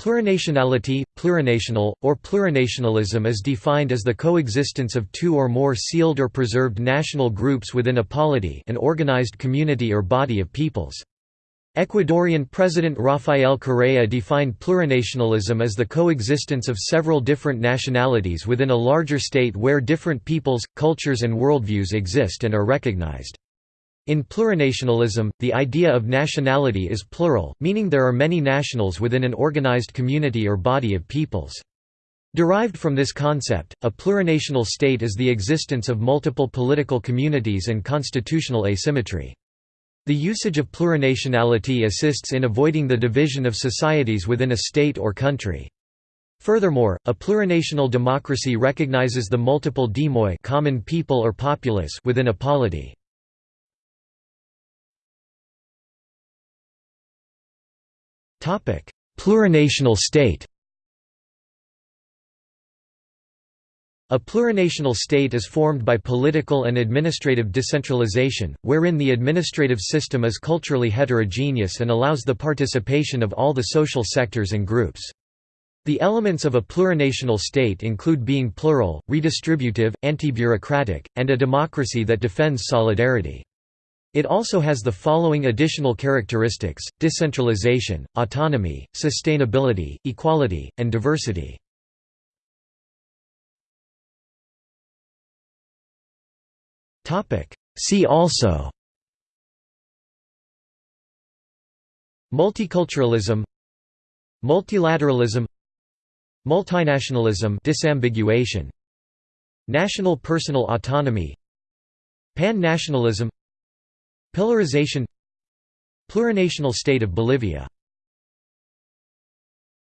Plurinationality, plurinational, or plurinationalism is defined as the coexistence of two or more sealed or preserved national groups within a polity an organized community or body of peoples. Ecuadorian President Rafael Correa defined plurinationalism as the coexistence of several different nationalities within a larger state where different peoples, cultures and worldviews exist and are recognized. In plurinationalism, the idea of nationality is plural, meaning there are many nationals within an organized community or body of peoples. Derived from this concept, a plurinational state is the existence of multiple political communities and constitutional asymmetry. The usage of plurinationality assists in avoiding the division of societies within a state or country. Furthermore, a plurinational democracy recognizes the multiple demoi common people or populace within a polity. Plurinational state A plurinational state is formed by political and administrative decentralization, wherein the administrative system is culturally heterogeneous and allows the participation of all the social sectors and groups. The elements of a plurinational state include being plural, redistributive, anti-bureaucratic, and a democracy that defends solidarity. It also has the following additional characteristics, decentralization, autonomy, sustainability, equality, and diversity. See also Multiculturalism Multilateralism Multinationalism disambiguation National personal autonomy Pan-nationalism Pillarization Plurinational state of Bolivia